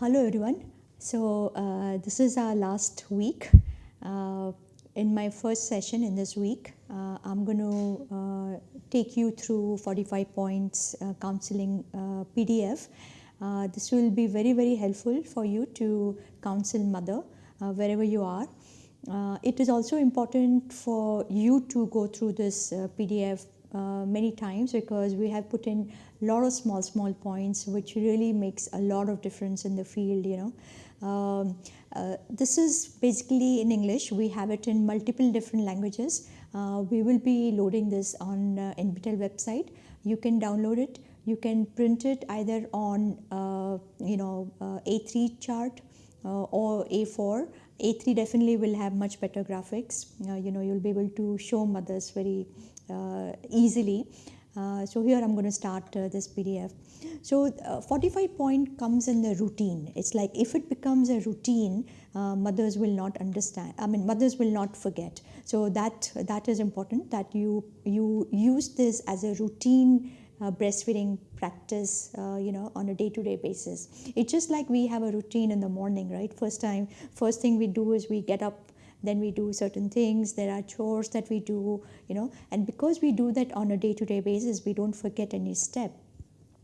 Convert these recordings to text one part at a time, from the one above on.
hello everyone. So uh, this is our last week. Uh, in my first session in this week, uh, I'm going to uh, take you through 45 points uh, counseling uh, PDF. this will be very very helpful for you to counsel mother wherever you are. it is also important for you to go through this PDF uh, many times because we have put in a lot of small small points which really makes a lot of difference in the field you know. Um, uh, this is basically in english. We have it in multiple different languages. Uh, we will be loading this on uh, website. You can download it. You can print it either on uh, you know uh, a3 chart or a4 a3 definitely will have much better graphics. You know you'll be able to show mothers very uh, easily. Uh, so here I'm going to start uh, this PDF. So 45 point comes in the routine. It's like if it becomes a routine, mothers will not understand. I mean, mothers will not forget. So that that is important that you you use this as a routine uh, breastfeeding practice uh, you know on a day-to-day basis it's just like we have a routine in the morning right first time first thing we do is we get up then we do certain things. There are chores that we do you know. And because we do that on a day-to-day basis we don't forget any step.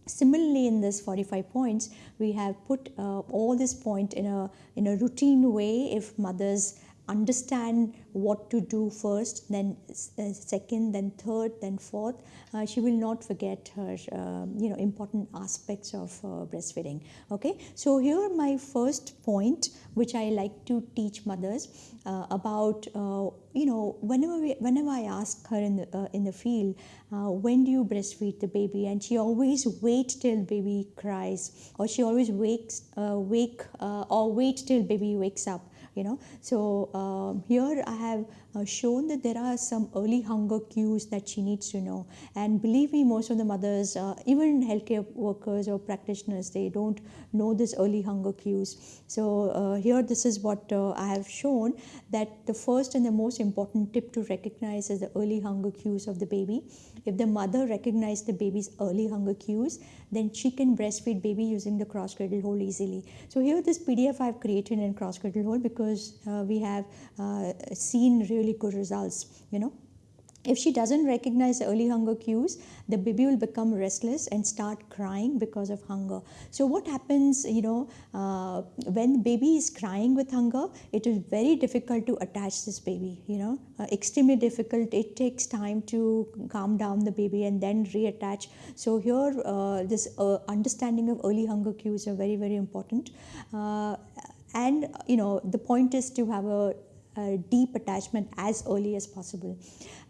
Similarly in this 45 points we have put uh, all this point in a in a routine way. If mothers understand what to do first, then uh, second, then third, then fourth, uh, she will not forget her, uh, you know, important aspects of uh, breastfeeding. Okay, so here my first point, which I like to teach mothers uh, about, you know, whenever we, whenever I ask her in the in the field, when do you breastfeed the baby, and she always wait till baby cries, or she always wakes wake or wait till baby wakes up you know. So um, here i have uh, shown that there are some early hunger cues that she needs to know. And believe me most of the mothers uh, even healthcare workers or practitioners they don't know this early hunger cues. So uh, here this is what uh, i have shown that the first and the most important tip to recognize is the early hunger cues of the baby. If the mother recognizes the baby's early hunger cues then she can breastfeed baby using the cross cradle hold easily. So here this pdf i've created in cross cradle hold because uh, we have uh, seen really good results you know if she doesn't recognize early hunger cues, the baby will become restless and start crying because of hunger. So what happens, you know, uh, when baby is crying with hunger, it is very difficult to attach this baby, you know, uh, extremely difficult. It takes time to calm down the baby and then reattach. So here, uh, this uh, understanding of early hunger cues are very, very important and you know the point is to have a deep attachment as early as possible.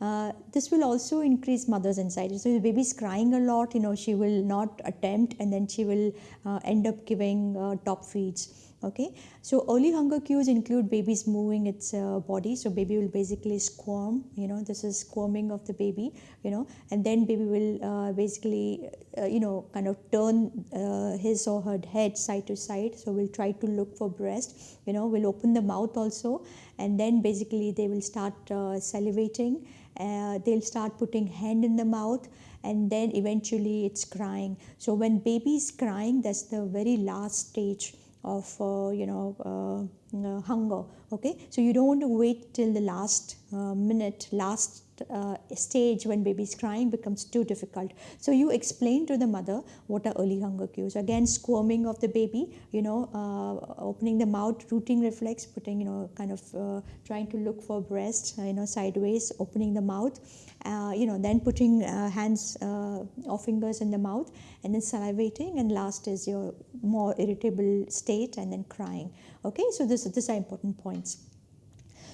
Uh, this will also increase mother's anxiety. So if the baby is crying a lot, you know, she will not attempt and then she will uh, end up giving uh, top feeds okay? So early hunger cues include babies moving its uh, body. So baby will basically squirm you know this is squirming of the baby you know and then baby will uh, basically uh, you know kind of turn uh, his or her head side to side. So we'll try to look for breast you know we'll open the mouth also and then basically they will start uh, salivating. Uh, they'll start putting hand in the mouth and then eventually it's crying. So when baby is crying that's the very last stage of uh, you know uh, uh, hunger okay so you don't want to wait till the last minute last uh, stage when baby's crying becomes too difficult. So you explain to the mother what are early hunger cues. Again, squirming of the baby, you know, uh, opening the mouth, rooting reflex, putting, you know, kind of uh, trying to look for breast, you know, sideways, opening the mouth, uh, you know, then putting uh, hands uh, or fingers in the mouth and then salivating. And last is your more irritable state and then crying. Okay, so this, these are important points.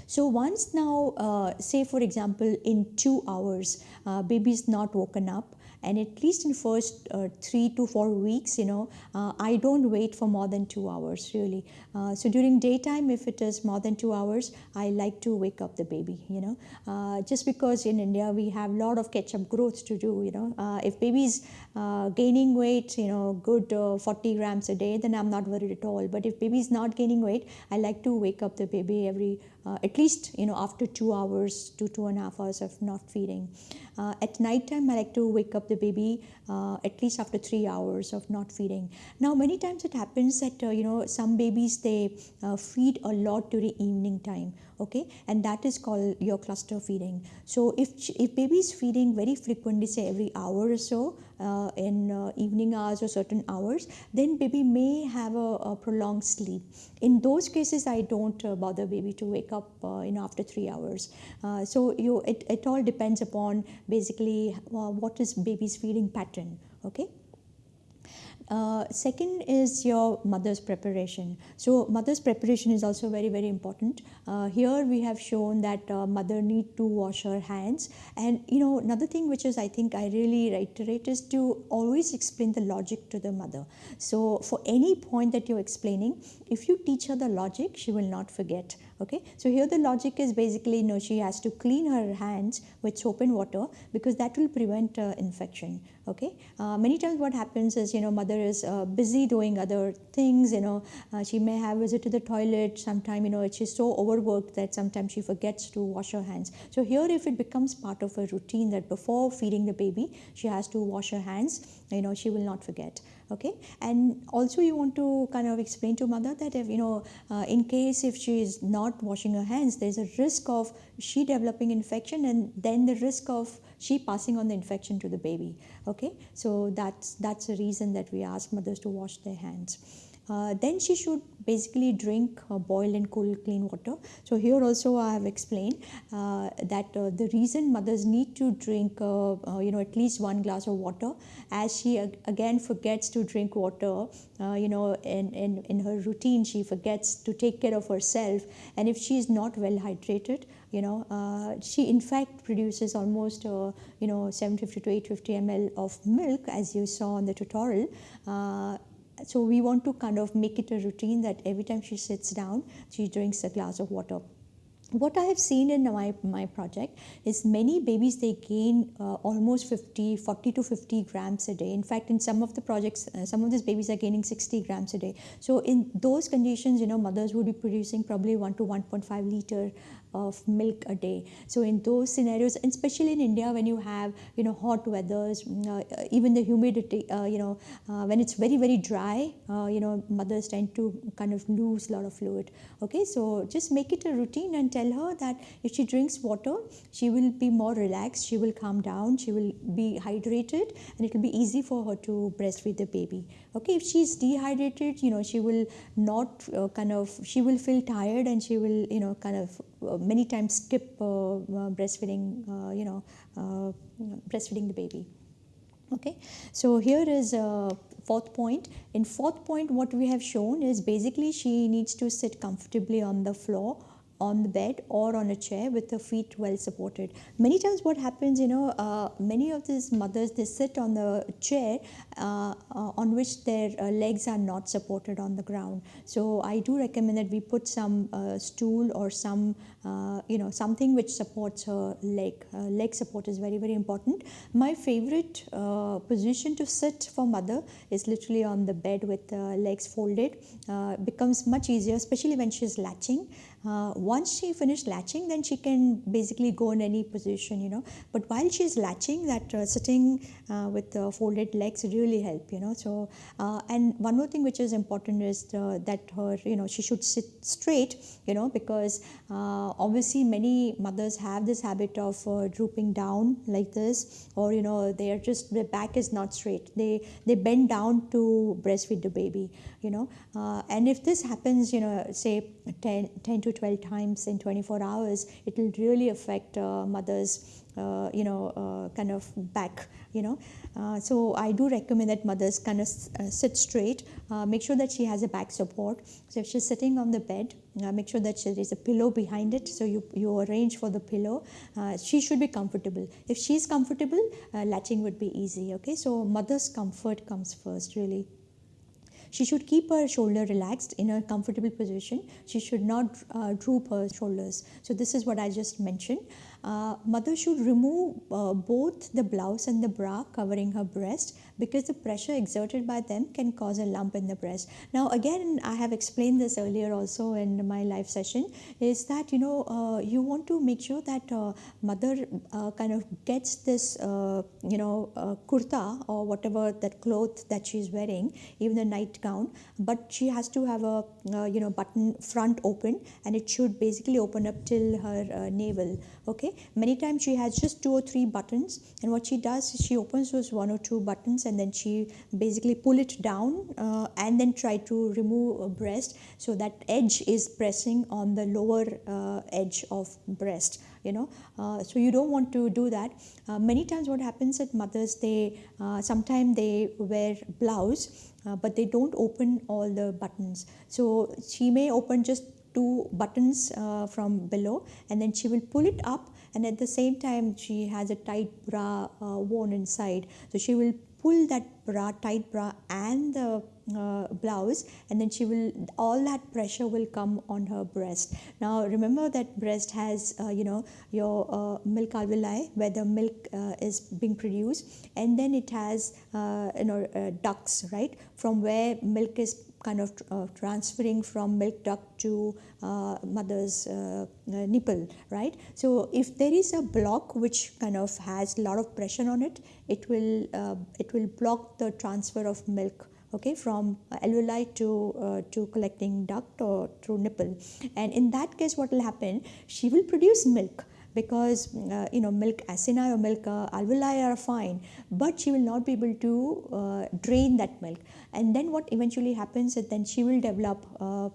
So once now, uh, say for example, in two hours, uh, baby is not woken up, and at least in first uh, three to four weeks you know uh, i don't wait for more than two hours really. Uh, so during daytime if it is more than two hours i like to wake up the baby you know. Uh, just because in india we have a lot of catch up growth to do you know. Uh, if baby is uh, gaining weight you know good 40 grams a day then i'm not worried at all. But if baby is not gaining weight i like to wake up the baby every uh, at least you know after two hours to two and a half hours of not feeding uh, at night time i like to wake up the baby uh, at least after three hours of not feeding. Now, many times it happens that uh, you know some babies they uh, feed a lot during evening time okay? And that is called your cluster feeding. So if if baby is feeding very frequently say every hour or so uh, in uh, evening hours or certain hours then baby may have a, a prolonged sleep. In those cases i don't uh, bother baby to wake up uh, you know after 3 hours. Uh, so you it, it all depends upon basically uh, what is baby's feeding pattern okay uh, second is your mother's preparation. So mother's preparation is also very very important. Uh, here we have shown that uh, mother need to wash her hands and you know another thing which is I think I really reiterate is to always explain the logic to the mother. So for any point that you're explaining, if you teach her the logic, she will not forget okay? So here the logic is basically you know she has to clean her hands with soap and water because that will prevent uh, infection. Okay? Uh, many times what happens is you know mother is uh, busy doing other things you know. Uh, she may have visit to the toilet. Sometime you know she's so overworked that sometimes she forgets to wash her hands. So here if it becomes part of her routine that before feeding the baby she has to wash her hands you know she will not forget okay? And also you want to kind of explain to mother that if you know uh, in case if she is not washing her hands there's a risk of she developing infection and then the risk of she passing on the infection to the baby. Okay? So that's that's the reason that we ask mothers to wash their hands uh, then she should basically drink uh, boiled and cool clean water. So here also I have explained uh, that uh, the reason mothers need to drink uh, you know at least one glass of water as she ag- again forgets to drink water you know in, in, in her routine she forgets to take care of herself and if she is not well hydrated you know uh, she in fact produces almost uh, you know 750 to 850 ml of milk as you saw in the tutorial uh, so we want to kind of make it a routine that every time she sits down she drinks a glass of water. What I have seen in my, my project is many babies they gain uh, almost 50 40 to 50 grams a day. In fact in some of the projects uh, some of these babies are gaining 60 grams a day. So in those conditions you know mothers would be producing probably 1 to 1.5 liter of milk a day. So in those scenarios and especially in india when you have you know hot weathers mm, uh, even the humidity uh, you know uh, when it's very very dry uh, you know mothers tend to kind of lose a lot of fluid. Okay so just make it a routine and tell her that if she drinks water she will be more relaxed she will calm down she will be hydrated and it will be easy for her to breastfeed the baby. Okay if she's dehydrated you know she will not uh, kind of she will feel tired and she will you know kind of uh, many times skip uh, uh, breastfeeding you know breastfeeding the baby. Okay? So here is a fourth point. In fourth point what we have shown is basically she needs to sit comfortably on the floor on the bed or on a chair with her feet well supported. Many times, what happens, you know, uh, many of these mothers they sit on the chair uh, uh, on which their uh, legs are not supported on the ground. So I do recommend that we put some uh, stool or some, uh, you know, something which supports her leg. leg support is very very important. My favorite position to sit for mother is literally on the bed with legs folded. It becomes much easier, especially when she's latching. Uh, once she finished latching then she can basically go in any position you know. But while she's latching that uh, sitting uh, with folded legs really help you know. So uh, and one more thing which is important is the, that her you know she should sit straight you know because uh, obviously many mothers have this habit of drooping down like this or you know they are just their back is not straight. They they bend down to breastfeed the baby you know and if this happens you know say 10, 10 to 12 times in 24 hours, it will really affect uh, mothers, uh, you know, uh, kind of back, you know. Uh, so I do recommend that mothers kind of uh, sit straight, uh, make sure that she has a back support. So if she's sitting on the bed, make sure that there is a pillow behind it. So you, you arrange for the pillow. she should be comfortable. If she's comfortable, latching would be easy, okay. So mother's comfort comes first, really. She should keep her shoulder relaxed in a comfortable position. She should not uh, droop her shoulders. So this is what I just mentioned. Uh, mother should remove uh, both the blouse and the bra covering her breast because the pressure exerted by them can cause a lump in the breast. Now, again, I have explained this earlier also in my live session is that you know uh, you want to make sure that uh, mother uh, kind of gets this you know kurta or whatever that cloth that she's wearing, even the nightgown, but she has to have a you know button front open and it should basically open up till her navel. Okay, many times she has just two or three buttons, and what she does is she opens those one or two buttons and then she basically pull it down uh, and then try to remove a breast. So that edge is pressing on the lower uh, edge of breast you know? Uh, so you don't want to do that. Uh, many times what happens at mothers they uh, sometimes they wear blouse uh, but they don't open all the buttons. So she may open just two buttons from below and then she will pull it up and at the same time she has a tight bra worn inside. So she will pull that bra, tight bra and the uh, blouse and then she will all that pressure will come on her breast. Now remember that breast has uh, you know your uh, milk alveoli where the milk uh, is being produced. And then it has uh, you know uh, ducts right from where milk is kind of uh, transferring from milk duct to uh, mother's uh, nipple right? So if there is a block which kind of has a lot of pressure on it it will uh, it will block the transfer of milk okay from alveoli to uh, to collecting duct or through nipple. And in that case what will happen? She will produce milk because uh, you know milk acini or milk uh, alveoli are fine but she will not be able to uh, drain that milk. And then what eventually happens is then she will develop uh,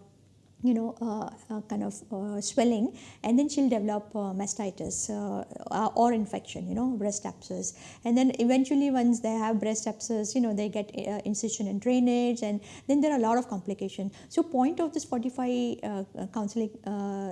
you know, uh, uh, kind of uh, swelling, and then she'll develop uh, mastitis uh, uh, or infection, you know, breast abscess. And then eventually, once they have breast abscess, you know, they get incision and drainage, and then there are a lot of complications. So, point of this 45 counseling,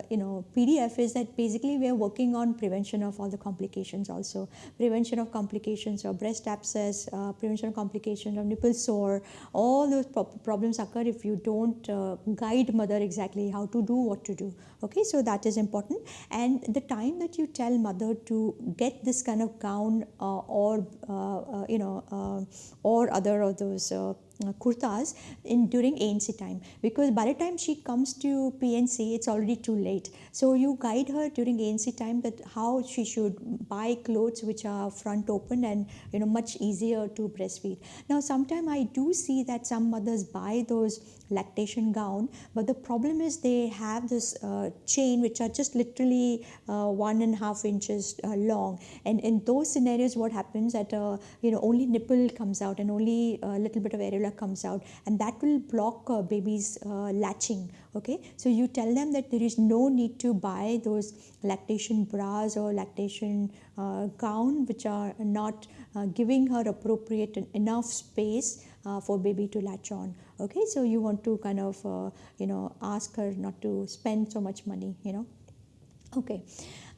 you know, PDF is that basically we are working on prevention of all the complications also. Prevention of complications of breast abscess, prevention of complications of nipple sore, all those pro problems occur if you don't guide mother exactly exactly how to do what to do. Okay so that is important. And the time that you tell mother to get this kind of gown uh, or uh, uh, you know uh, or other of those uh, kurtas in during ANC time because by the time she comes to PNC it's already too late. So you guide her during ANC time that how she should buy clothes which are front open and you know much easier to breastfeed. Now sometimes I do see that some mothers buy those lactation gown but the problem is they have this uh, chain which are just literally uh, one and a half inches uh, long. And in those scenarios what happens that uh, you know only nipple comes out and only a little bit of areola comes out and that will block uh, babies uh, latching okay? So you tell them that there is no need to buy those lactation bras or lactation gown which are not giving her appropriate enough space uh, for baby to latch on okay? So you want to kind of uh, you know ask her not to spend so much money you know? Okay.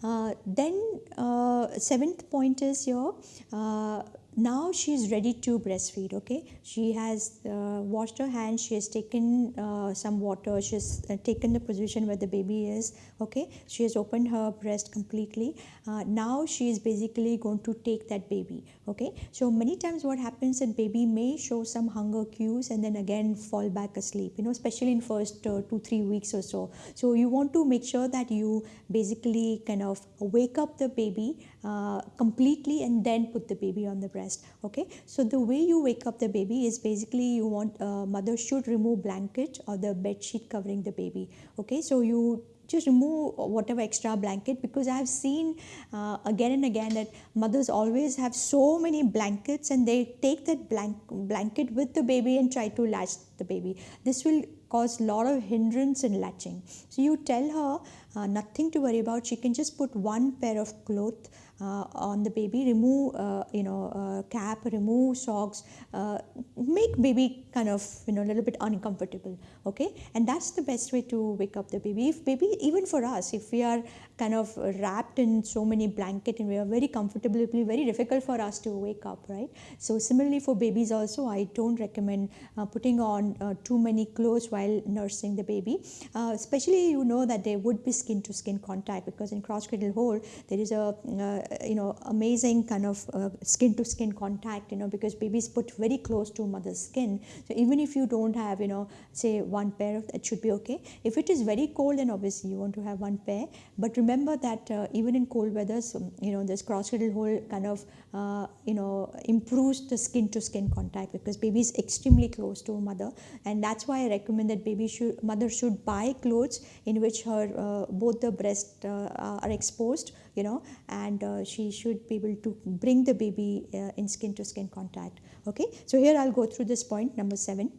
Uh, then uh, seventh point is your uh, now she is ready to breastfeed okay? She has uh, washed her hands she has taken uh, some water she has uh, taken the position where the baby is okay? She has opened her breast completely. Uh, now she is basically going to take that baby okay? So many times what happens that baby may show some hunger cues and then again fall back asleep you know especially in first uh, two three weeks or so. So you want to make sure that you basically kind of wake up the baby uh, completely and then put the baby on the breast okay so the way you wake up the baby is basically you want uh, mother should remove blanket or the bed sheet covering the baby okay so you just remove whatever extra blanket because I have seen uh, again and again that mothers always have so many blankets and they take that blank blanket with the baby and try to latch the baby. This will cause a lot of hindrance in latching. So you tell her uh, nothing to worry about. She can just put one pair of cloth on the baby, remove, uh, you know, uh, cap, remove socks, uh, make baby kind of, you know, a little bit uncomfortable, okay? And that's the best way to wake up the baby. If baby, even for us, if we are kind of wrapped in so many blanket and we are very comfortable, it will be very difficult for us to wake up, right? So similarly for babies also, I don't recommend uh, putting on uh, too many clothes while nursing the baby. Uh, especially you know that there would be skin to skin contact because in cross cradle hold there is a uh, you know amazing kind of uh, skin to skin contact you know because babies put very close to mother's skin. So even if you don't have you know say one pair of that should be okay. If it is very cold then obviously you want to have one pair. But remember that uh, even in cold weather, you know this cross cradle hold kind of uh, you know improves the skin to skin contact because baby is extremely close to mother. And that's why I recommend that baby should mother should buy clothes in which her uh, both the breasts uh, are exposed you know and uh, she should be able to bring the baby uh, in skin to skin contact. Okay? So here I'll go through this point number 7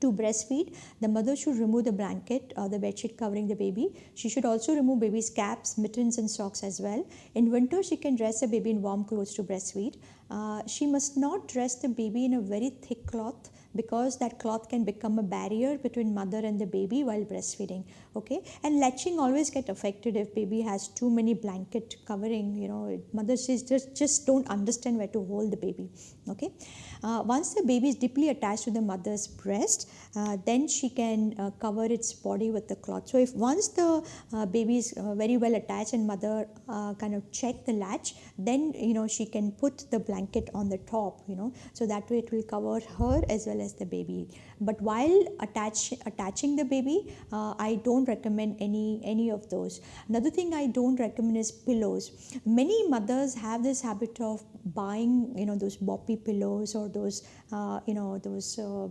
to breastfeed, the mother should remove the blanket or the bedsheet covering the baby. She should also remove baby's caps, mittens, and socks as well. In winter, she can dress the baby in warm clothes to breastfeed. Uh, she must not dress the baby in a very thick cloth because that cloth can become a barrier between mother and the baby while breastfeeding okay and latching always get affected if baby has too many blanket covering you know mothers just just don't understand where to hold the baby okay uh, once the baby is deeply attached to the mother's breast uh, then she can uh, cover its body with the cloth. So if once the uh, baby is uh, very well attached and mother uh, kind of check the latch then you know she can put the blanket on the top you know. So that way it will cover her as well as the baby. But while attach attaching the baby i don't recommend any any of those. Another thing i don't recommend is pillows. Many mothers have this habit of buying you know those boppy pillows or those uh, you know those uh,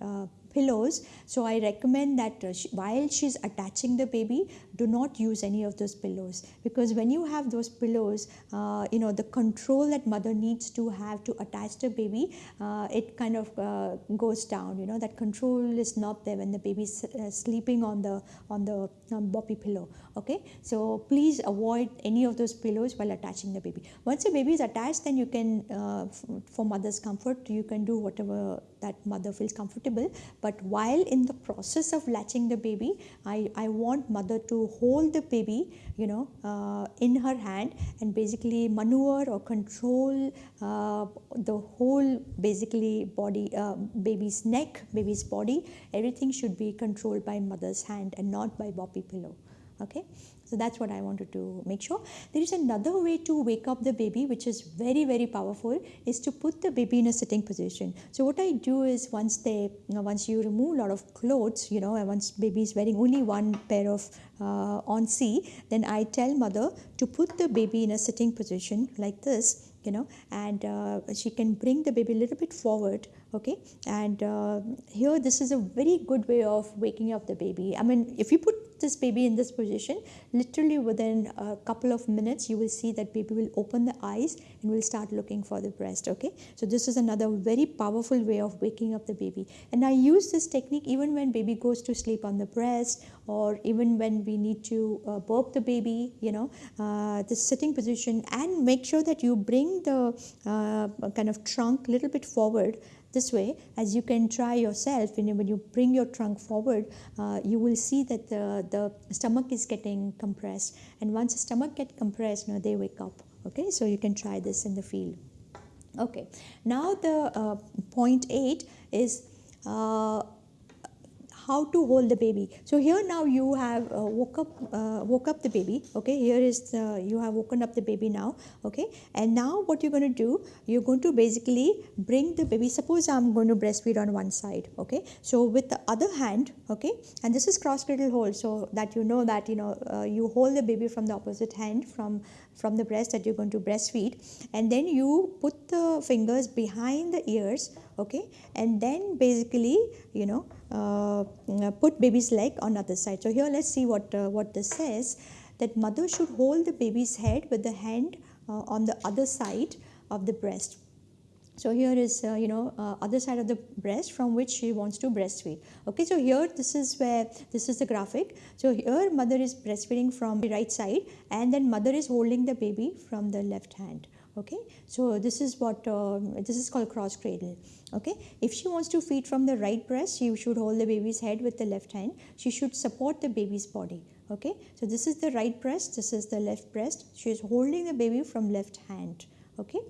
uh, pillows. So i recommend that uh, she, while she's attaching the baby do not use any of those pillows. Because when you have those pillows uh, you know the control that mother needs to have to attach the baby uh, it kind of uh, goes down you know. That control is not there when the baby is uh, sleeping on the on the um, boppy pillow okay? So please avoid any of those pillows while attaching the baby. Once the baby is attached then you can for mother's comfort you can do whatever that mother feels comfortable. But while in the process of latching the baby i i want mother to hold the baby you know uh, in her hand and basically maneuver or control uh, the whole basically body uh, baby's neck baby's body. Everything should be controlled by mother's hand and not by boppy pillow okay? So that's what i wanted to make sure. There is another way to wake up the baby which is very very powerful is to put the baby in a sitting position. So what i do is once they you know, once you remove a lot of clothes you know and once baby is wearing only one pair of uh, onesie then i tell mother to put the baby in a sitting position like this you know and uh, she can bring the baby a little bit forward okay? And uh, here this is a very good way of waking up the baby. I mean if you put this baby in this position literally within a couple of minutes you will see that baby will open the eyes and will start looking for the breast okay? So this is another very powerful way of waking up the baby. And i use this technique even when baby goes to sleep on the breast or even when we need to uh, burp the baby you know uh, the sitting position and make sure that you bring the uh, kind of trunk a little bit forward this way as you can try yourself when you, when you bring your trunk forward uh, you will see that the, the stomach is getting compressed. And once the stomach get compressed you know, they wake up. Okay? So you can try this in the field. Okay. Now the uh, point 8 is uh, how to hold the baby. So here now you have uh, woke up uh, woke up the baby okay? Here is the, you have woken up the baby now okay? And now what you're going to do you're going to basically bring the baby suppose i'm going to breastfeed on one side okay? So with the other hand okay? And this is cross cradle hold so that you know that you know uh, you hold the baby from the opposite hand from from the breast that you're going to breastfeed and then you put the fingers behind the ears okay? And then basically you know uh, put baby's leg on other side. So here let's see what uh, what this says that mother should hold the baby's head with the hand uh, on the other side of the breast so here is uh, you know uh, other side of the breast from which she wants to breastfeed. Okay so here this is where this is the graphic. So here mother is breastfeeding from the right side and then mother is holding the baby from the left hand. Okay so this is what uh, this is called cross cradle. Okay if she wants to feed from the right breast she should hold the baby's head with the left hand. She should support the baby's body. Okay so this is the right breast this is the left breast. She is holding the baby from left hand okay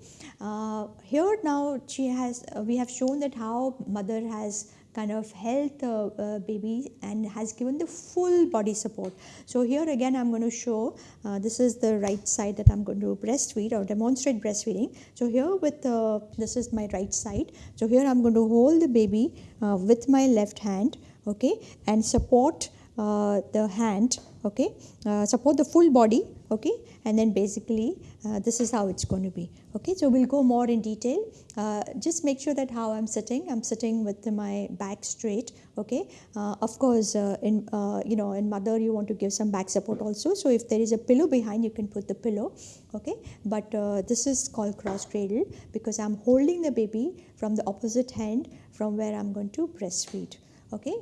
uh, here now she has uh, we have shown that how mother has kind of held the uh, baby and has given the full body support. So here again I'm going to show uh, this is the right side that I'm going to breastfeed or demonstrate breastfeeding. So here with uh, this is my right side. So here I'm going to hold the baby uh, with my left hand okay and support uh, the hand okay uh, support the full body okay? And then basically uh, this is how it's going to be. Okay? So we'll go more in detail. Uh, just make sure that how i'm sitting i'm sitting with my back straight. Okay? Uh, of course uh, in uh, you know in mother you want to give some back support also. So if there is a pillow behind you can put the pillow. Okay? But uh, this is called cross cradle because i'm holding the baby from the opposite hand from where i'm going to breastfeed. Okay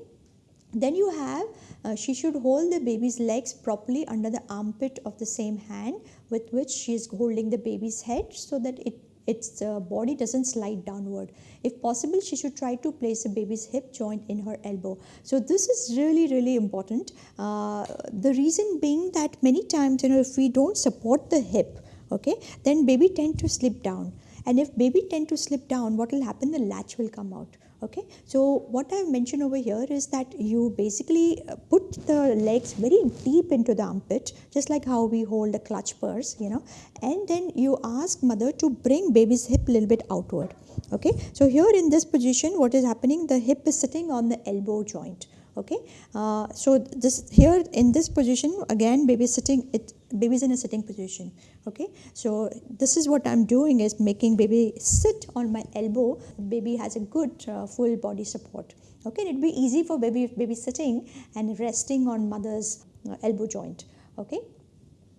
then you have, uh, she should hold the baby's legs properly under the armpit of the same hand with which she is holding the baby's head so that it its uh, body doesn't slide downward. If possible, she should try to place the baby's hip joint in her elbow. So this is really, really important. Uh, the reason being that many times, you know, if we don't support the hip, okay, then baby tend to slip down. And if baby tend to slip down, what will happen? The latch will come out okay? So what i've mentioned over here is that you basically uh, put the legs very deep into the armpit just like how we hold a clutch purse you know? And then you ask mother to bring baby's hip a little bit outward. Okay? So here in this position what is happening? The hip is sitting on the elbow joint okay? Uh, so this here in this position again baby sitting it baby is in a sitting position. Okay? So this is what i'm doing is making baby sit on my elbow. Baby has a good uh, full body support. Okay? It'd be easy for baby baby sitting and resting on mother's uh, elbow joint. Okay?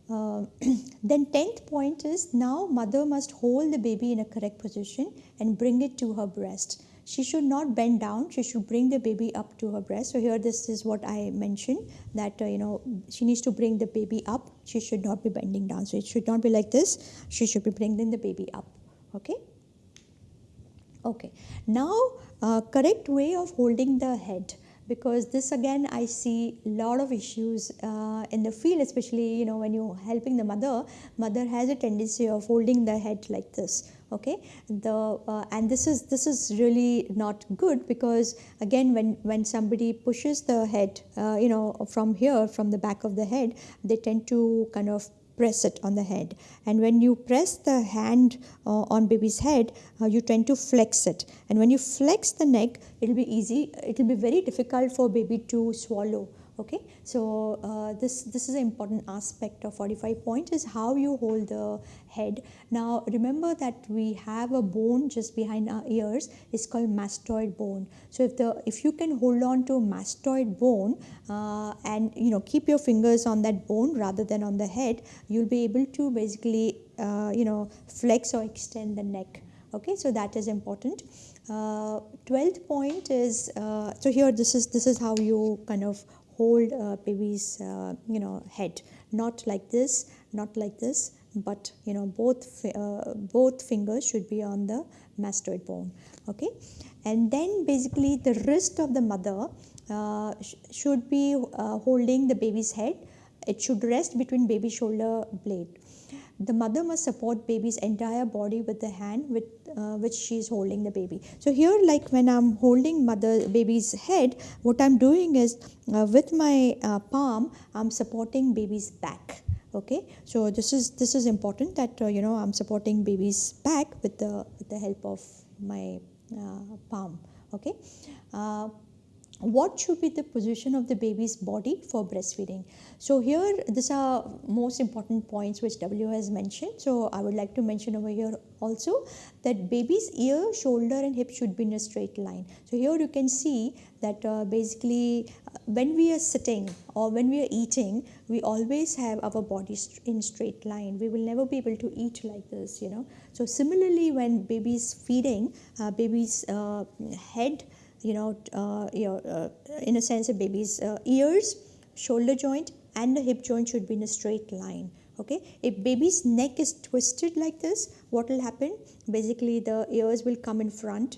Uh, then 10th point is now mother must hold the baby in a correct position and bring it to her breast she should not bend down. She should bring the baby up to her breast. So here this is what i mentioned that uh, you know she needs to bring the baby up. She should not be bending down. So it should not be like this. She should be bringing the baby up. Okay? Okay. Now uh, correct way of holding the head because this again i see a lot of issues uh, in the field especially you know when you're helping the mother mother has a tendency of holding the head like this okay? The uh, and this is this is really not good because again when when somebody pushes the head uh, you know from here from the back of the head they tend to kind of press it on the head. And when you press the hand uh, on baby's head uh, you tend to flex it. And when you flex the neck it will be easy it will be very difficult for baby to swallow okay so uh, this this is an important aspect of 45 points is how you hold the head. Now remember that we have a bone just behind our ears it's called mastoid bone. So if the if you can hold on to mastoid bone uh, and you know keep your fingers on that bone rather than on the head you'll be able to basically uh, you know flex or extend the neck. Okay so that is important. Uh, 12th point is uh, so here this is this is how you kind of hold a baby's uh, you know head. Not like this not like this but you know both uh, both fingers should be on the mastoid bone okay? And then basically the wrist of the mother uh, sh should be uh, holding the baby's head. It should rest between baby shoulder blade the mother must support baby's entire body with the hand with uh, which she is holding the baby. So here like when i'm holding mother baby's head what i'm doing is uh, with my uh, palm i'm supporting baby's back okay? So this is this is important that uh, you know i'm supporting baby's back with the with the help of my uh, palm okay? Uh, what should be the position of the baby's body for breastfeeding? So here these are most important points which w has mentioned. So i would like to mention over here also that baby's ear shoulder and hip should be in a straight line. So here you can see that uh, basically uh, when we are sitting or when we are eating we always have our body in straight line. We will never be able to eat like this you know. So similarly when baby's feeding uh, baby's uh, head you know, uh, you know uh, in a sense, a baby's uh, ears, shoulder joint, and the hip joint should be in a straight line. Okay, if baby's neck is twisted like this, what will happen? Basically, the ears will come in front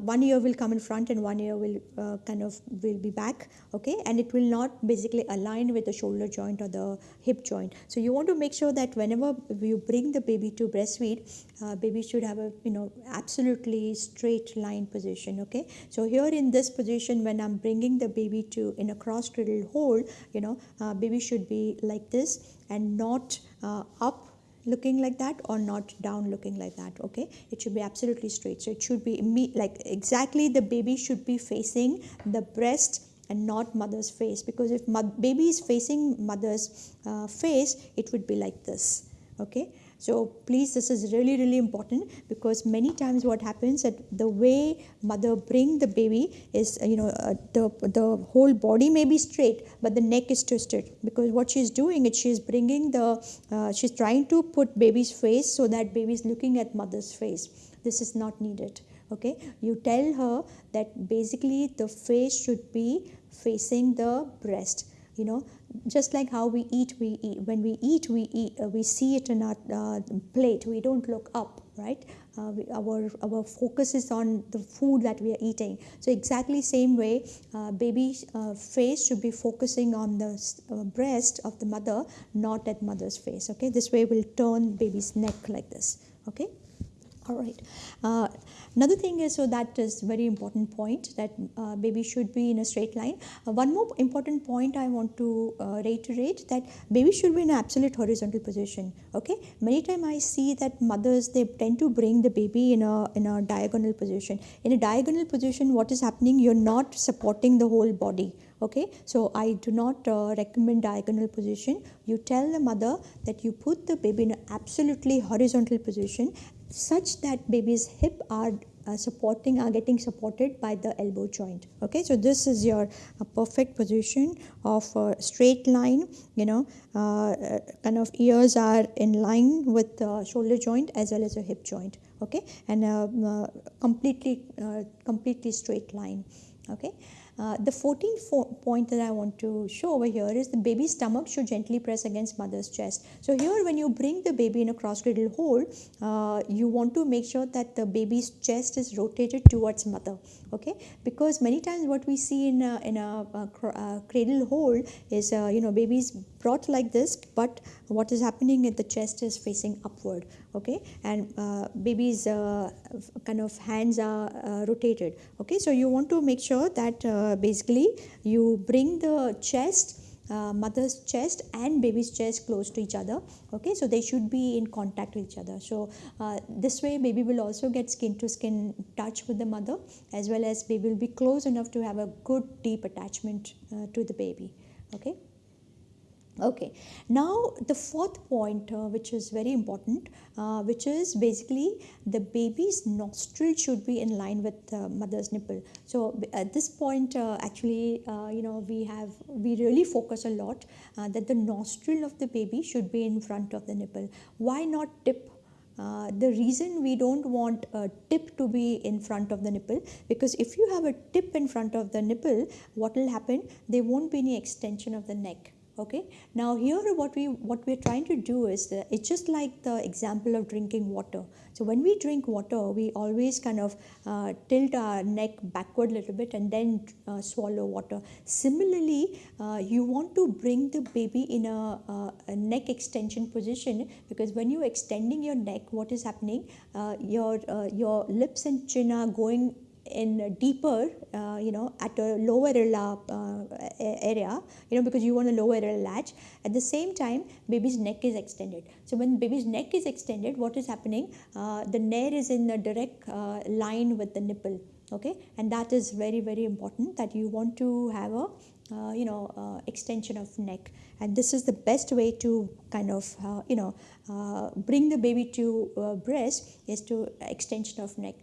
one ear will come in front and one ear will uh, kind of will be back okay? And it will not basically align with the shoulder joint or the hip joint. So you want to make sure that whenever you bring the baby to breastfeed uh, baby should have a you know absolutely straight line position okay? So here in this position when i'm bringing the baby to in a cross cradle hold you know uh, baby should be like this and not uh, up looking like that or not down looking like that okay? It should be absolutely straight. So it should be like exactly the baby should be facing the breast and not mother's face because if baby is facing mother's uh, face it would be like this okay so please, this is really, really important because many times what happens that the way mother bring the baby is, you know, uh, the, the whole body may be straight, but the neck is twisted because what she's doing is she's bringing the, uh, she's trying to put baby's face so that baby is looking at mother's face. This is not needed okay you tell her that basically the face should be facing the breast you know just like how we eat we eat. When we eat we eat uh, we see it in our uh, plate. We don't look up right? Uh, we, our our focus is on the food that we are eating. So exactly same way uh, baby uh, face should be focusing on the uh, breast of the mother not at mother's face okay? This way we will turn baby's neck like this okay all right. Uh, another thing is so that is very important point that uh, baby should be in a straight line. Uh, one more important point i want to uh, reiterate that baby should be in an absolute horizontal position okay? Many times i see that mothers they tend to bring the baby in a in a diagonal position. In a diagonal position what is happening? You're not supporting the whole body okay? So i do not uh, recommend diagonal position. You tell the mother that you put the baby in an absolutely horizontal position such that baby's hip are uh, supporting are getting supported by the elbow joint. Okay so this is your uh, perfect position of a straight line you know uh, uh kind of ears are in line with the shoulder joint as well as the hip joint. Okay and uh, uh, completely completely straight line. Okay uh, the 14th point that I want to show over here is the baby's stomach should gently press against mother's chest. So here when you bring the baby in a cross cradle hold, uh, you want to make sure that the baby's chest is rotated towards mother. Okay, because many times what we see in a, in a, a, a cradle hold is uh, you know baby's brought like this, but what is happening at the chest is facing upward. Okay, and uh, baby's uh, kind of hands are rotated. Okay, so you want to make sure that basically you bring the chest uh, mother's chest and baby's chest close to each other okay? So they should be in contact with each other. So uh, this way baby will also get skin to skin touch with the mother as well as baby will be close enough to have a good deep attachment uh, to the baby okay Okay, now the fourth point, uh, which is very important, uh, which is basically the baby's nostril should be in line with the mother's nipple. So at this point, uh, actually, uh, you know, we have we really focus a lot uh, that the nostril of the baby should be in front of the nipple. Why not tip uh, the reason we don't want a tip to be in front of the nipple because if you have a tip in front of the nipple what will happen there won't be any extension of the neck okay? Now here what we what we're trying to do is it's just like the example of drinking water. So when we drink water we always kind of uh, tilt our neck backward a little bit and then uh, swallow water. Similarly uh, you want to bring the baby in a, a, neck extension position because when you're extending your neck what is happening uh, your uh, your lips and chin are going in deeper, uh, you know, at a lower uh, area, you know, because you want a lower latch. At the same time, baby's neck is extended. So when baby's neck is extended, what is happening? Uh, the nare is in a direct uh, line with the nipple okay and that is very very important that you want to have a uh, you know uh, extension of neck. And this is the best way to kind of uh, you know uh, bring the baby to uh, breast is to extension of neck.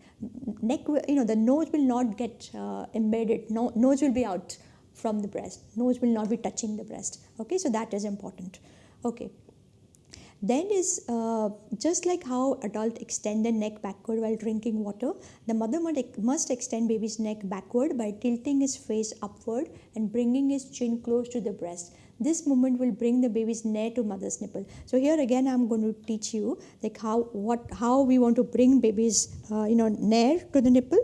Neck you know the nose will not get uh, embedded. No nose will be out from the breast. Nose will not be touching the breast. Okay so that is important. Okay then is uh, just like how adult extend the neck backward while drinking water, the mother must extend baby's neck backward by tilting his face upward and bringing his chin close to the breast. This movement will bring the baby's neck to mother's nipple. So here again i'm going to teach you like how what how we want to bring baby's uh, you know near to the nipple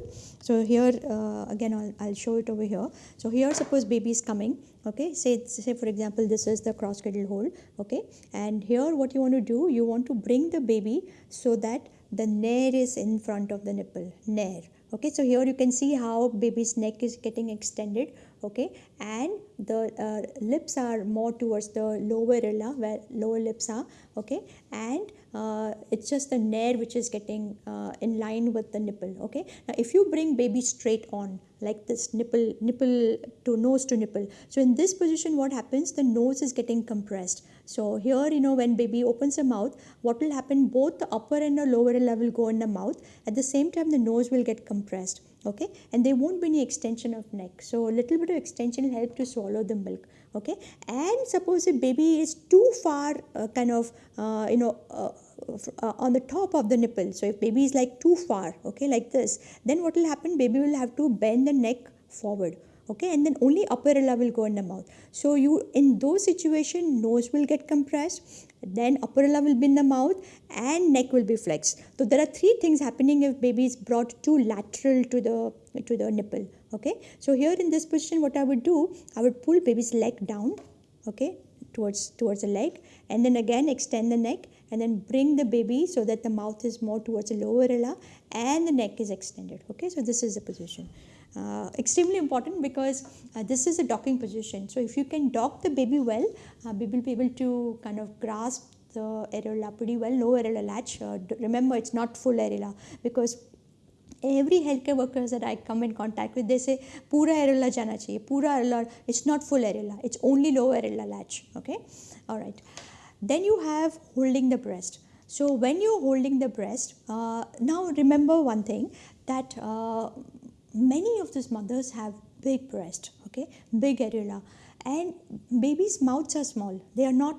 so here uh, again I'll, I'll show it over here. So here suppose baby is coming okay? Say say for example this is the cross cradle hold okay? And here what you want to do you want to bring the baby so that the nare is in front of the nipple nare okay? So here you can see how baby's neck is getting extended okay? And the uh, lips are more towards the lower areola where lower lips are okay? And uh, it's just the nare which is getting uh, in line with the nipple okay? Now if you bring baby straight on like this nipple nipple to nose to nipple so in this position what happens? The nose is getting compressed. So here you know when baby opens the mouth what will happen? Both the upper and the lower level go in the mouth. At the same time the nose will get compressed okay? And there won't be any extension of neck. So a little bit of extension will help to swallow the milk. Okay? And suppose if baby is too far uh, kind of uh, you know uh, uh, on the top of the nipple. So if baby is like too far okay like this then what will happen? Baby will have to bend the neck forward. Okay? And then only upper areola will go in the mouth. So you in those situation nose will get compressed then upper areola will be in the mouth and neck will be flexed. So there are three things happening if baby is brought too lateral to the to the nipple okay? So here in this position what i would do i would pull baby's leg down okay towards towards the leg and then again extend the neck and then bring the baby so that the mouth is more towards the lower areola and the neck is extended okay? So this is the position uh, extremely important because uh, this is a docking position. So if you can dock the baby well, uh, baby will be able to kind of grasp the areola pretty well, low areola latch. Uh, remember, it's not full areola because every healthcare workers that I come in contact with, they say, pura areola jana chahiye, pura areola, it's not full areola, it's only low areola latch, okay? All right. Then you have holding the breast. So when you're holding the breast, uh, now remember one thing that uh, many of these mothers have big breast okay? Big areola and babies mouths are small. They are not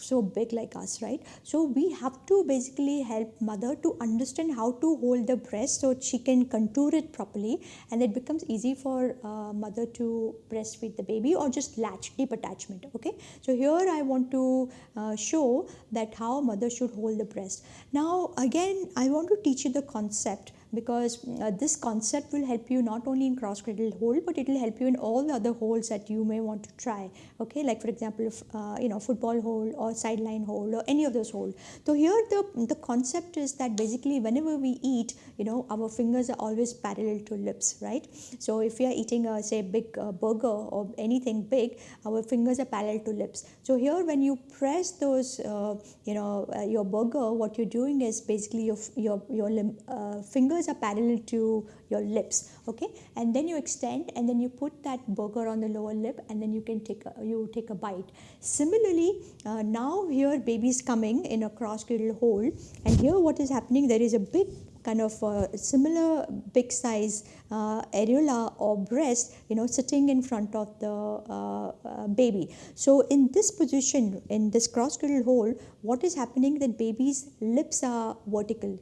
so big like us right? So we have to basically help mother to understand how to hold the breast so she can contour it properly and it becomes easy for uh, mother to breastfeed the baby or just latch deep attachment okay? So here i want to uh, show that how mother should hold the breast. Now again i want to teach you the concept because uh, this concept will help you not only in cross cradle hold but it will help you in all the other holds that you may want to try. Okay? Like for example uh, you know football hold or sideline hold or any of those hold so here the the concept is that basically whenever we eat you know our fingers are always parallel to lips right? So if we are eating a say big uh, burger or anything big our fingers are parallel to lips. So here when you press those uh, you know uh, your burger what you're doing is basically your your your lim- uh, fingers fingers are parallel to your lips okay? And then you extend and then you put that burger on the lower lip and then you can take a, you take a bite. Similarly uh, now here baby is coming in a cross cradle hold and here what is happening there is a big kind of uh, similar big size uh, areola or breast you know sitting in front of the uh, uh baby. So in this position in this cross cradle hold what is happening that baby's lips are vertical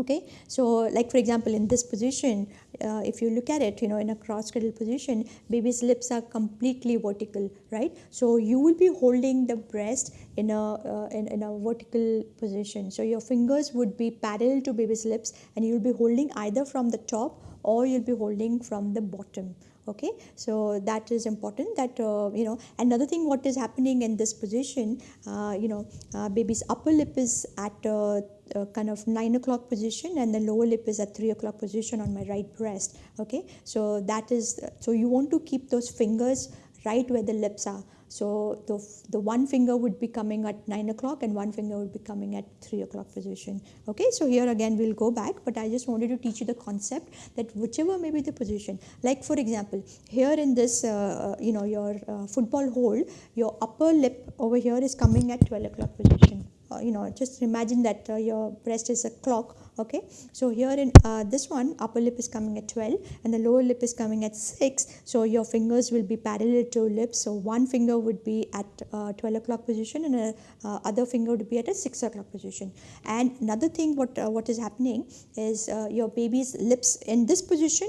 okay? So like for example in this position uh, if you look at it you know in a cross cradle position baby's lips are completely vertical right? So you will be holding the breast in a uh, in, in a vertical position. So your fingers would be parallel to baby's lips and you will be holding either from the top or you'll be holding from the bottom okay so that is important that uh, you know another thing what is happening in this position uh, you know uh, baby's upper lip is at uh, uh, kind of 9 o'clock position and the lower lip is at 3 o'clock position on my right breast. Okay so that is so you want to keep those fingers right where the lips are So the, the one finger would be coming at 9 o'clock and one finger would be coming at 3 o'clock position. Okay, so here again we'll go back, but I just wanted to teach you the concept that whichever may be the position, like for example, here in this, uh, you know, your uh, football hold, your upper lip over here is coming at 12 o'clock position. Uh, you know, just imagine that uh, your breast is a clock okay? So here in uh, this one upper lip is coming at 12 and the lower lip is coming at 6 so your fingers will be parallel to lips so one finger would be at uh, 12 o'clock position and a uh, other finger would be at a 6 o'clock position. And another thing what uh, what is happening is uh, your baby's lips in this position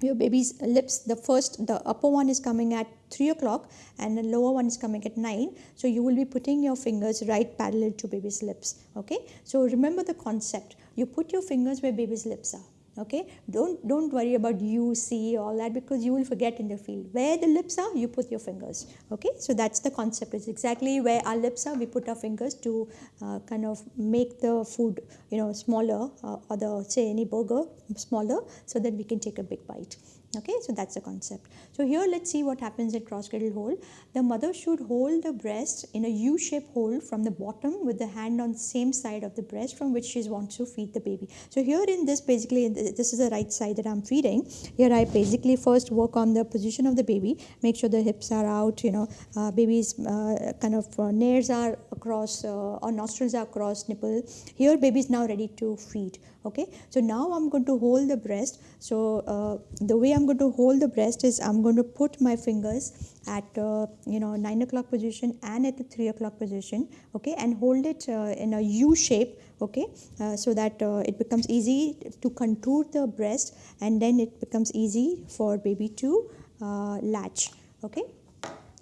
your baby's lips. The first the upper one is coming at 3 o'clock and the lower one is coming at 9 so you will be putting your fingers right parallel to baby's lips okay? So remember the concept. You put your fingers where baby's lips are okay? Don't don't worry about you see all that because you will forget in the field. Where the lips are you put your fingers. Okay? So that's the concept. It's exactly where our lips are we put our fingers to uh, kind of make the food you know smaller uh, or the say any burger smaller so that we can take a big bite okay so that's the concept. So here let's see what happens at cross cradle hold the mother should hold the breast in a u-shaped hold from the bottom with the hand on the same side of the breast from which she wants to feed the baby. So here in this basically this is the right side that i'm feeding. Here i basically first work on the position of the baby make sure the hips are out you know uh, baby's uh, kind of uh, nares are across uh, or nostrils are across nipple. Here baby is now ready to feed okay? So now i'm going to hold the breast. So uh, the way i'm going to hold the breast is i'm going to put my fingers at uh, you know 9 o'clock position and at the 3 o'clock position okay? And hold it uh, in a u shape okay? Uh, so that uh, it becomes easy to contour the breast and then it becomes easy for baby to uh, latch okay?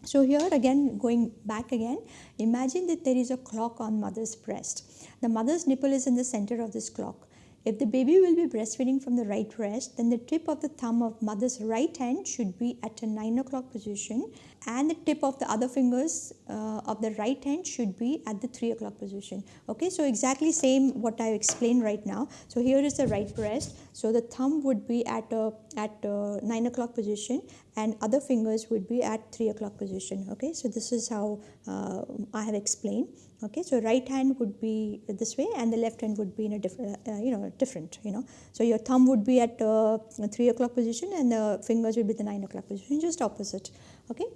So here again going back again imagine that there is a clock on mother's breast. The mother's nipple is in the center of this clock if the baby will be breastfeeding from the right breast, then the tip of the thumb of mother's right hand should be at a 9 o'clock position and the tip of the other fingers uh, of the right hand should be at the 3 o'clock position. Okay, so exactly same what I explained right now. So here is the right breast. So the thumb would be at a, at a 9 o'clock position and other fingers would be at 3 o'clock position. Okay, so this is how uh, I have explained okay? So right hand would be this way and the left hand would be in a different uh, you know different you know? So your thumb would be at uh, 3 o'clock position and the fingers would be the 9 o'clock position just opposite okay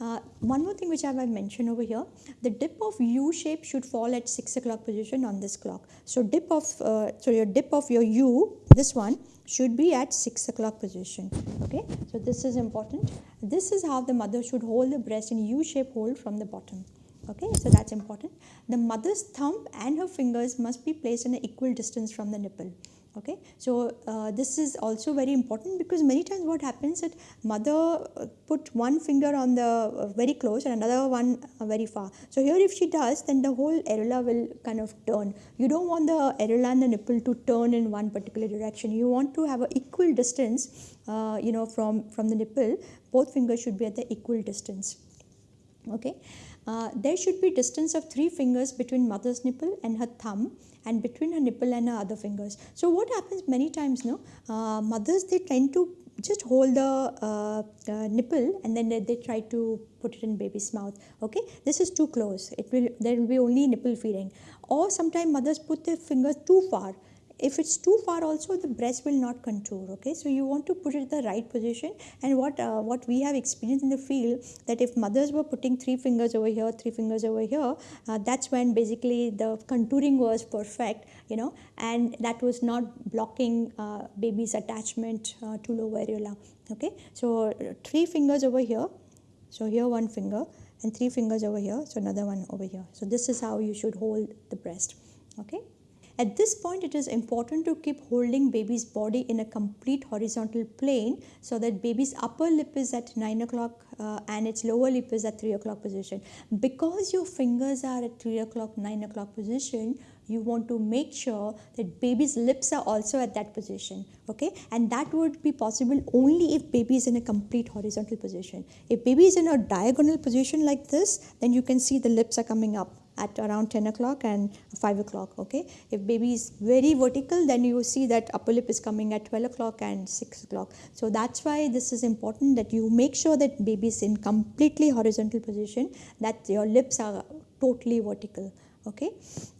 uh, one more thing which I have mentioned over here, the dip of U shape should fall at 6 o'clock position on this clock. So dip of, uh, so your dip of your U, this one, should be at 6 o'clock position. Okay, so this is important. This is how the mother should hold the breast in U shape hold from the bottom okay so that's important the mother's thumb and her fingers must be placed in an equal distance from the nipple okay? So uh, this is also very important because many times what happens that mother uh, put one finger on the uh, very close and another one uh, very far. So here if she does then the whole areola will kind of turn. You don't want the areola and the nipple to turn in one particular direction. You want to have an equal distance uh, you know from from the nipple. Both fingers should be at the equal distance. Okay? Uh, there should be distance of three fingers between mother's nipple and her thumb and between her nipple and her other fingers. So what happens many times, no, uh, mothers they tend to just hold the uh, uh, nipple and then they, they, try to put it in baby's mouth okay? This is too close. It will there will be only nipple feeding. Or sometimes mothers put their fingers too far if it's too far also the breast will not contour okay? So you want to put it the right position. And what uh, what we have experienced in the field that if mothers were putting three fingers over here three fingers over here uh, that's when basically the contouring was perfect you know? And that was not blocking uh, baby's attachment uh, to lower areola okay? So three fingers over here. So here one finger and three fingers over here. So another one over here. So this is how you should hold the breast okay at this point, it is important to keep holding baby's body in a complete horizontal plane so that baby's upper lip is at 9 o'clock uh, and its lower lip is at 3 o'clock position. Because your fingers are at 3 o'clock, 9 o'clock position, you want to make sure that baby's lips are also at that position okay? And that would be possible only if baby is in a complete horizontal position. If baby is in a diagonal position like this then you can see the lips are coming up at around 10 o'clock and 5 o'clock okay? If baby is very vertical then you see that upper lip is coming at 12 o'clock and 6 o'clock. So that's why this is important that you make sure that baby is in completely horizontal position that your lips are totally vertical okay?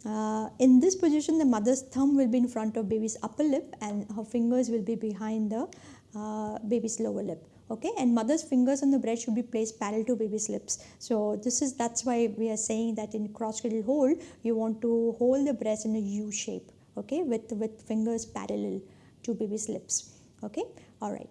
Uh, in this position the mother's thumb will be in front of baby's upper lip and her fingers will be behind the uh, baby's lower lip okay and mother's fingers on the breast should be placed parallel to baby's lips. So this is that's why we are saying that in cross cradle hold you want to hold the breast in a u shape okay with with fingers parallel to baby's lips. Okay all right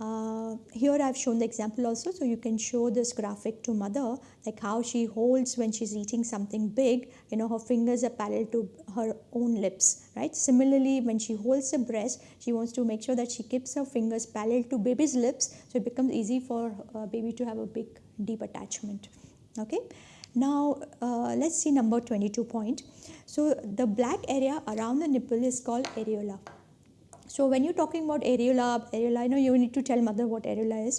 uh, here I've shown the example also so you can show this graphic to mother like how she holds when she's eating something big you know her fingers are parallel to her own lips right? Similarly when she holds the breast she wants to make sure that she keeps her fingers parallel to baby's lips so it becomes easy for baby to have a big deep attachment okay? Now uh, let's see number 22 point. So the black area around the nipple is called areola so when you're talking about areola, areola, I know you need to tell mother what areola is.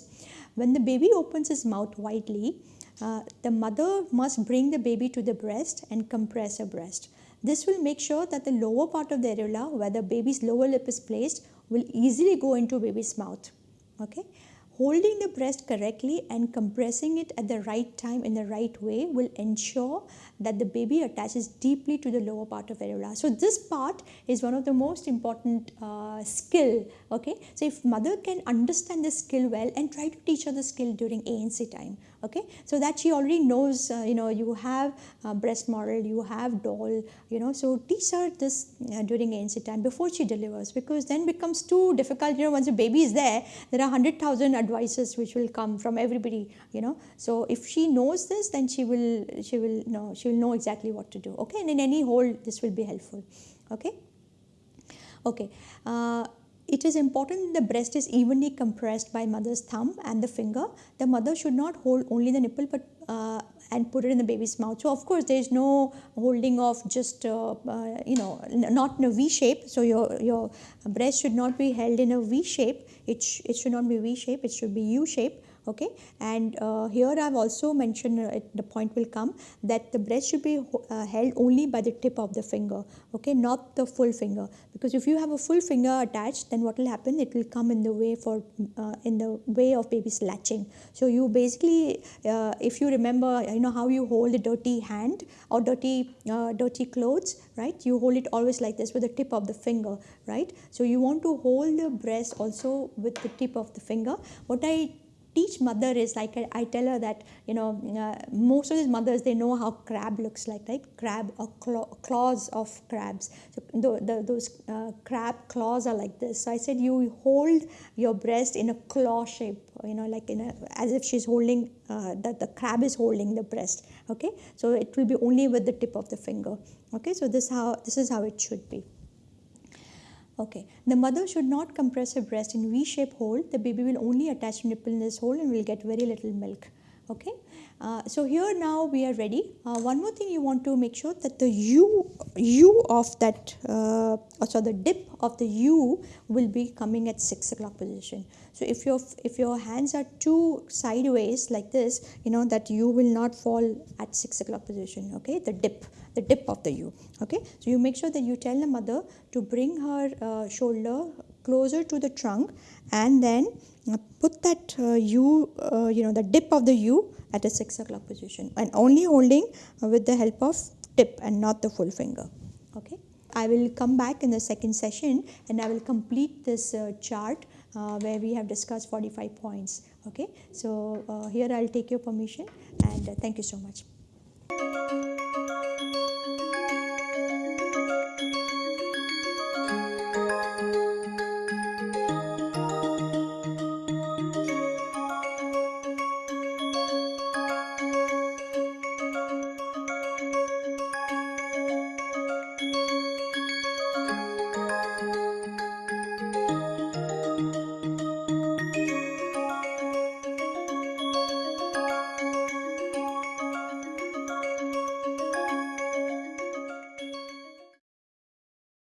When the baby opens his mouth widely, uh, the mother must bring the baby to the breast and compress her breast. This will make sure that the lower part of the areola, where the baby's lower lip is placed, will easily go into baby's mouth. Okay. Holding the breast correctly and compressing it at the right time in the right way will ensure that the baby attaches deeply to the lower part of areola. So this part is one of the most important uh, skill. Okay, so if mother can understand this skill well and try to teach her the skill during ANC time. Okay, so that she already knows. Uh, you know, you have breast model, you have doll. You know, so teach her this uh, during ANC time before she delivers because then becomes too difficult. You know, once the baby is there, there are hundred thousand advices which will come from everybody. You know, so if she knows this, then she will she will know she will know exactly what to do okay and in any hold this will be helpful okay okay uh, it is important the breast is evenly compressed by mother's thumb and the finger. The mother should not hold only the nipple but uh, and put it in the baby's mouth. So of course there is no holding of just uh, uh you know not in a v shape. So your your breast should not be held in a v shape. It, sh it should not be v shape. It should be u shape okay? And uh, here I have also mentioned uh, the point will come that the breast should be uh, held only by the tip of the finger. Okay? Not the full finger. Because if you have a full finger attached then what will happen? It will come in the way for uh, in the way of baby's latching so you basically uh, if you remember you know how you hold a dirty hand or dirty dirty clothes right? You hold it always like this with the tip of the finger right? So you want to hold the breast also with the tip of the finger. What I teach mother is like I, tell her that you know uh, most of these mothers they know how crab looks like right? Crab or claws of crabs. So the, the, those uh, crab claws are like this. So i said you hold your breast in a claw shape you know like in a as if she's holding uh, that the crab is holding the breast okay? So it will be only with the tip of the finger okay? So this how this is how it should be Okay, the mother should not compress her breast in V-shape hold. The baby will only attach nipple in this hole and will get very little milk. Okay, uh, so here now we are ready. Uh, one more thing you want to make sure that the U, U of that, uh, so the dip of the U will be coming at 6 o'clock position. So if your, if your hands are too sideways like this, you know that U will not fall at 6 o'clock position, okay, the dip the dip of the U. Okay, so you make sure that you tell the mother to bring her uh, shoulder closer to the trunk and then uh, put that uh, U, uh, you know, the dip of the U at a 6 o'clock position and only holding uh, with the help of tip and not the full finger. Okay. I will come back in the second session and I will complete this uh, chart uh, where we have discussed 45 points. Okay, so uh, here I'll take your permission and uh, thank you so much.